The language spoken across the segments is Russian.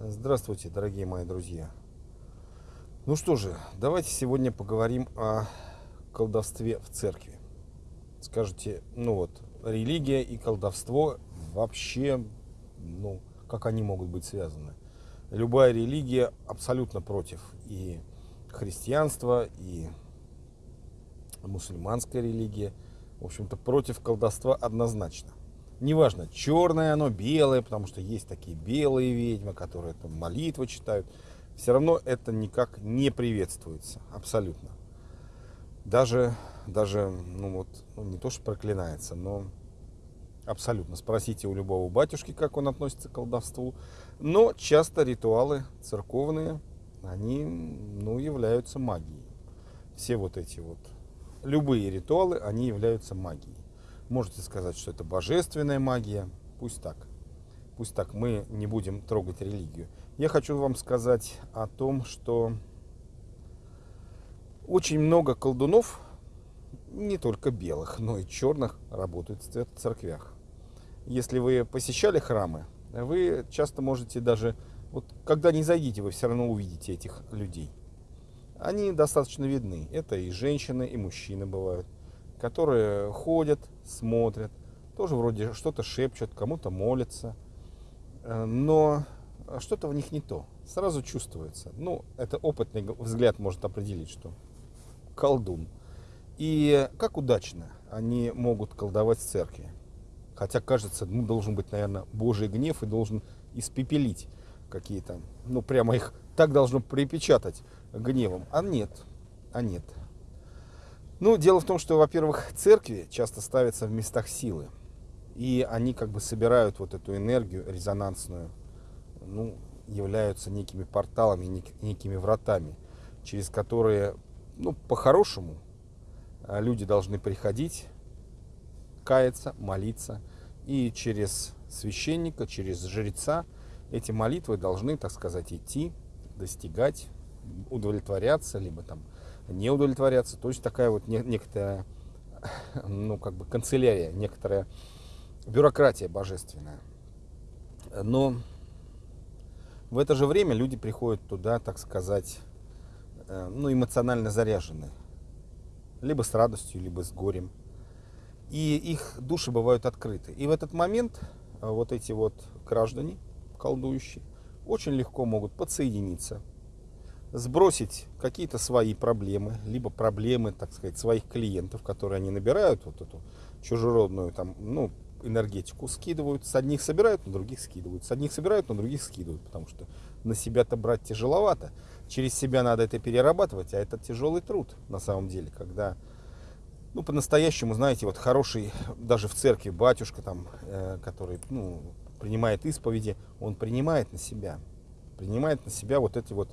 Здравствуйте, дорогие мои друзья. Ну что же, давайте сегодня поговорим о колдовстве в церкви. Скажите, ну вот, религия и колдовство вообще, ну, как они могут быть связаны? Любая религия абсолютно против и христианства, и мусульманская религия, в общем-то, против колдовства однозначно неважно, черное оно, белое, потому что есть такие белые ведьмы, которые там молитвы читают, все равно это никак не приветствуется, абсолютно. Даже, даже, ну вот, ну не то, что проклинается, но абсолютно. Спросите у любого батюшки, как он относится к колдовству. Но часто ритуалы церковные, они, ну, являются магией. Все вот эти вот, любые ритуалы, они являются магией. Можете сказать, что это божественная магия. Пусть так. Пусть так. Мы не будем трогать религию. Я хочу вам сказать о том, что очень много колдунов, не только белых, но и черных, работают в церквях. Если вы посещали храмы, вы часто можете даже, вот когда не зайдите, вы все равно увидите этих людей. Они достаточно видны. Это и женщины, и мужчины бывают которые ходят, смотрят, тоже вроде что-то шепчут, кому-то молятся, э, но что-то в них не то, сразу чувствуется. Ну, это опытный взгляд может определить, что колдун. И как удачно они могут колдовать в церкви. Хотя, кажется, ну, должен быть, наверное, Божий гнев и должен испепелить какие-то, ну, прямо их так должно припечатать гневом. А нет, а нет. Ну, дело в том, что, во-первых, церкви часто ставятся в местах силы. И они как бы собирают вот эту энергию резонансную, ну, являются некими порталами, некими вратами, через которые, ну, по-хорошему, а, люди должны приходить, каяться, молиться. И через священника, через жреца эти молитвы должны, так сказать, идти, достигать, удовлетворяться, либо там не удовлетворяться. То есть такая вот некоторая, ну, как бы канцелярия, некоторая бюрократия божественная. Но в это же время люди приходят туда, так сказать, э, ну, эмоционально заряженные. Либо с радостью, либо с горем. И их души бывают открыты. И в этот момент э, вот эти вот граждане, колдующие, очень легко могут подсоединиться сбросить какие-то свои проблемы, либо проблемы, так сказать, своих клиентов, которые они набирают, вот эту чужеродную там, ну, энергетику скидывают, с одних собирают, на других скидывают, с одних собирают, на других скидывают, потому что на себя-то брать тяжеловато, через себя надо это перерабатывать, а это тяжелый труд на самом деле, когда, ну, по-настоящему, знаете, вот хороший, даже в церкви батюшка там, э, который, ну, принимает исповеди, он принимает на себя, принимает на себя вот эти вот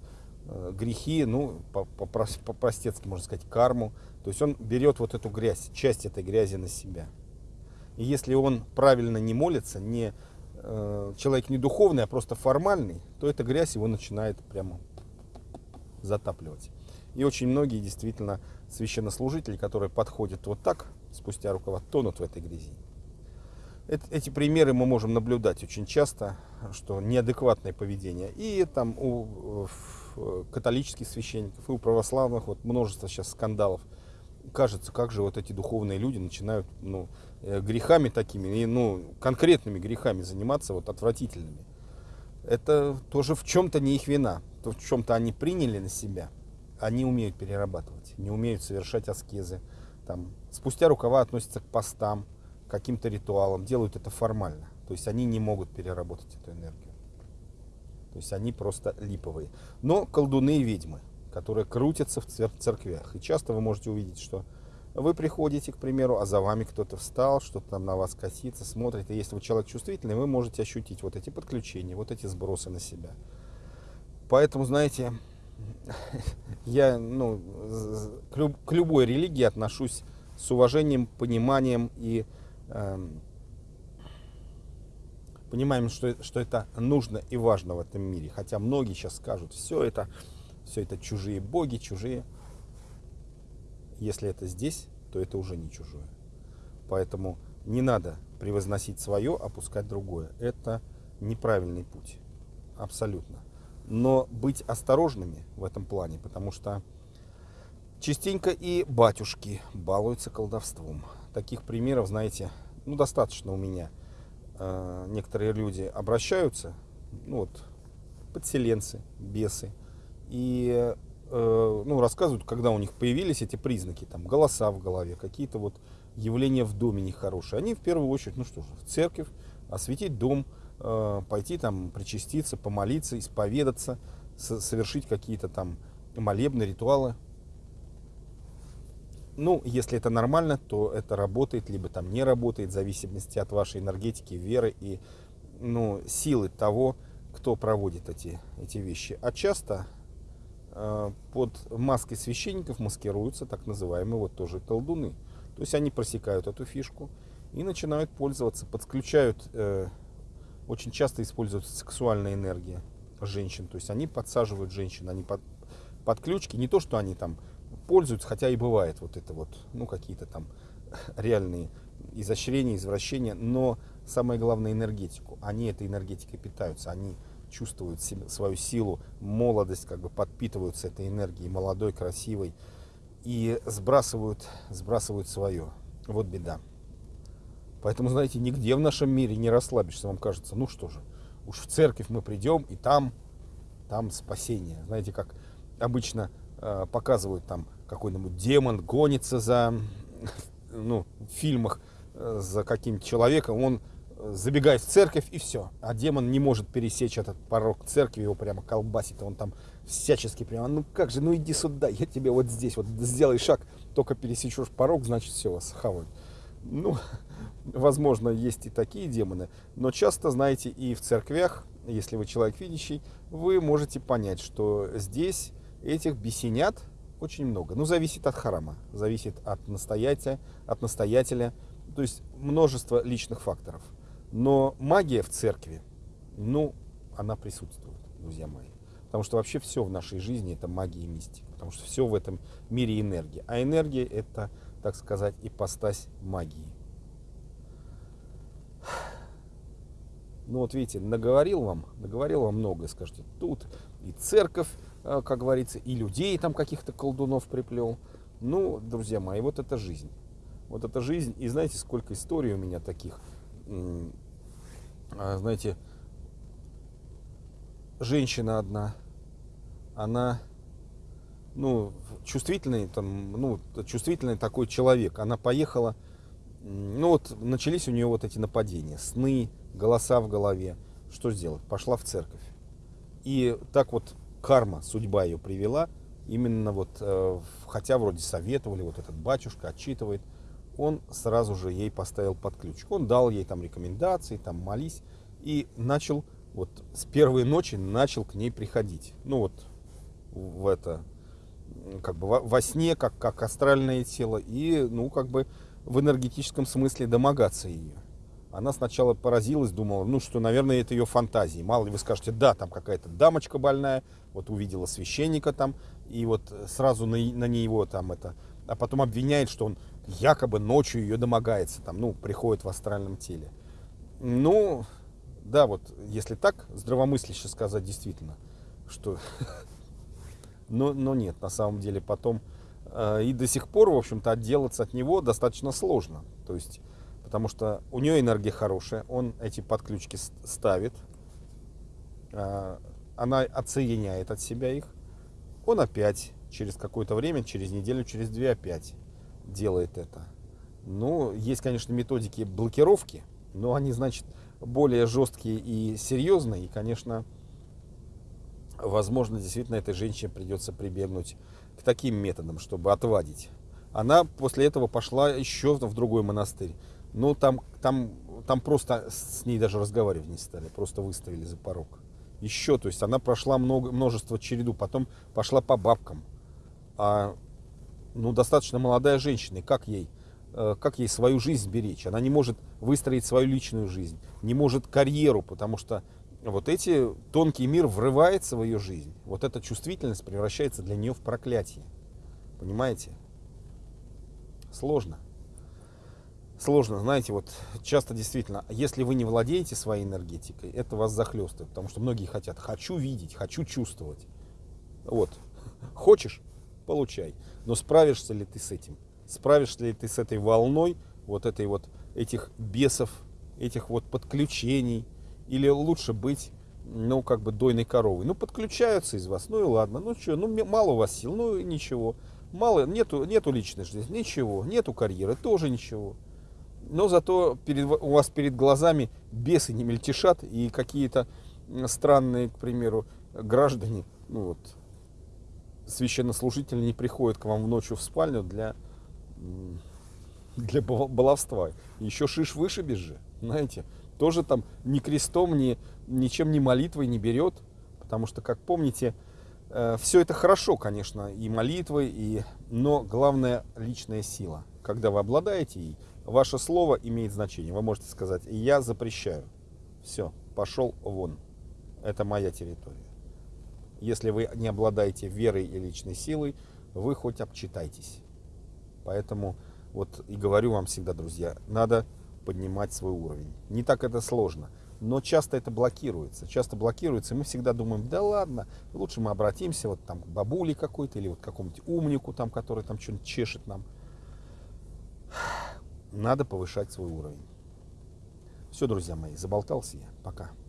грехи, ну, по-простецки, можно сказать, карму. То есть он берет вот эту грязь, часть этой грязи на себя. И если он правильно не молится, не, э, человек не духовный, а просто формальный, то эта грязь его начинает прямо затапливать. И очень многие действительно священнослужители, которые подходят вот так, спустя рукава, тонут в этой грязи. Эти примеры мы можем наблюдать очень часто, что неадекватное поведение. И там у Э, католических священников, и у православных вот множество сейчас скандалов. Кажется, как же вот эти духовные люди начинают ну, э, грехами такими, ну, конкретными грехами заниматься, вот отвратительными. Это тоже в чем-то не их вина, то в чем-то они приняли на себя, они умеют перерабатывать, не умеют совершать аскезы, там, спустя рукава относятся к постам, к каким-то ритуалам, делают это формально. То есть они не могут переработать эту энергию. То есть они просто липовые. Но колдуны и ведьмы, которые крутятся в церквях. И часто вы можете увидеть, что вы приходите, к примеру, а за вами кто-то встал, что-то там на вас косится, смотрит. И если вы человек чувствительный, вы можете ощутить вот эти подключения, вот эти сбросы на себя. Поэтому, знаете, я ну, к любой религии отношусь с уважением, пониманием и эм, понимаем, что, что это нужно и важно в этом мире. Хотя многие сейчас скажут, все это, все это чужие боги, чужие. Если это здесь, то это уже не чужое. Поэтому не надо превозносить свое, опускать другое. Это неправильный путь. абсолютно. Но быть осторожными в этом плане, потому что частенько и батюшки балуются колдовством. Таких примеров, знаете, ну, достаточно у меня. Э, некоторые люди обращаются, ну вот, подселенцы, бесы, и э, ну, рассказывают, когда у них появились эти признаки, там, голоса в голове, какие-то вот явления в доме нехорошие. Они в первую очередь, ну что же, в церковь, осветить дом, э, пойти там причаститься, помолиться, исповедаться, совершить какие-то там молебны, ритуалы. Ну, если это нормально, то это работает, либо там не работает, в зависимости от вашей энергетики, веры и ну, силы того, кто проводит эти, эти вещи. А часто э, под маской священников маскируются так называемые вот тоже колдуны. То есть они просекают эту фишку и начинают пользоваться, подключают, э, очень часто используется сексуальная энергия женщин. То есть они подсаживают женщин, они под, под ключки, не то, что они там пользуются, хотя и бывает вот это вот, ну какие-то там реальные изощрения, извращения, но самое главное энергетику. Они этой энергетикой питаются, они чувствуют себе, свою силу, молодость, как бы подпитываются этой энергией, молодой, красивой, и сбрасывают, сбрасывают свое. Вот беда. Поэтому, знаете, нигде в нашем мире не расслабишься, вам кажется, ну что же, уж в церковь мы придем, и там, там спасение. Знаете, как обычно э, показывают там какой-нибудь демон гонится за, ну, в фильмах э, за каким-то человеком, он забегает в церковь и все. А демон не может пересечь этот порог церкви, его прямо колбасит, он там всячески прямо, ну как же, ну иди сюда, я тебе вот здесь, вот сделай шаг, только пересечешь порог, значит все, вас хавают. Ну, возможно, есть и такие демоны, но часто, знаете, и в церквях, если вы человек видящий, вы можете понять, что здесь этих бесенят очень много. Ну, зависит от храма, зависит от настоятеля, от настоятеля, то есть множество личных факторов. Но магия в церкви, ну, она присутствует, друзья мои. Потому что вообще все в нашей жизни это магия и мистика. Потому что все в этом мире энергия. А энергия это, так сказать, ипостась магии. Ну вот видите, наговорил вам, наговорил вам многое, скажете, тут и церковь, как говорится, и людей там каких-то колдунов приплел. Ну, друзья мои, вот это жизнь. Вот это жизнь. И знаете, сколько историй у меня таких а, знаете, женщина одна, она, ну, чувствительный, там, ну, чувствительный такой человек. Она поехала, ну, вот начались у нее вот эти нападения, сны, голоса в голове. Что сделать? Пошла в церковь. И так вот карма, судьба ее привела, именно вот, э, хотя вроде советовали, вот этот батюшка отчитывает – он сразу же ей поставил под ключ. Он дал ей там рекомендации, там молись, и начал, вот с первой ночи начал к ней приходить. Ну вот в это, как бы во сне, как, как астральное тело, и, ну, как бы в энергетическом смысле домогаться ее. Она сначала поразилась, думала, ну что, наверное, это ее фантазии. Мало ли вы скажете, да, там какая-то дамочка больная, вот увидела священника там, и вот сразу на, на него там это, а потом обвиняет, что он якобы ночью ее домогается, там, ну, приходит в астральном теле. Ну, да, вот, если так, здравомысляще сказать действительно, что... но, но нет, на самом деле потом э, и до сих пор, в общем-то, отделаться от него достаточно сложно. То есть, потому что у нее энергия хорошая, он эти подключки ставит, э, она отсоединяет от себя их, он опять через какое-то время, через неделю, через две опять делает это. Ну, есть, конечно, методики блокировки, но они, значит, более жесткие и серьезные. И, конечно, возможно, действительно этой женщине придется прибегнуть к таким методам, чтобы отвадить. Она после этого пошла еще в другой монастырь. Ну, там, там, там просто с ней даже разговаривать не стали, просто выставили за порог. Еще, то есть она прошла много, множество череду, потом пошла по бабкам. А ну, достаточно молодая женщина, и как ей, э, как ей свою жизнь беречь? Она не может выстроить свою личную жизнь, не может карьеру, потому что вот эти тонкий мир врывается в ее жизнь. Вот эта чувствительность превращается для нее в проклятие. Понимаете? Сложно. Сложно, знаете, вот часто действительно, если вы не владеете своей энергетикой, это вас захлестывает, потому что многие хотят, хочу видеть, хочу чувствовать. Вот, хочешь, получай, но справишься ли ты с этим? Справишься ли ты с этой волной, вот этой вот, этих бесов, этих вот подключений, или лучше быть, ну, как бы дойной коровой. Ну, подключаются из вас, ну и ладно, ну что, ну мало у вас сил, ну ничего. Мало, нету, нету личной жизни, ничего, нету карьеры, тоже ничего но зато перед, у вас перед глазами бесы не мельтешат и какие-то странные, к примеру, граждане, ну вот, священнослужители не приходят к вам в ночью в спальню для, для баловства. Еще шиш вышибешь же, знаете, тоже там ни крестом, ни, ничем, ни молитвой не берет, потому что, как помните, э, все это хорошо, конечно, и молитвы, и, но главное личная сила. Когда вы обладаете ей, Ваше слово имеет значение. Вы можете сказать, я запрещаю. Все, пошел вон. Это моя территория. Если вы не обладаете верой и личной силой, вы хоть обчитайтесь. Поэтому вот и говорю вам всегда, друзья, надо поднимать свой уровень. Не так это сложно, но часто это блокируется. Часто блокируется, и мы всегда думаем, да ладно, лучше мы обратимся вот там к бабуле какой-то или вот к какому-нибудь умнику там, который там что-нибудь чешет нам надо повышать свой уровень. Все, друзья мои, заболтался я. Пока.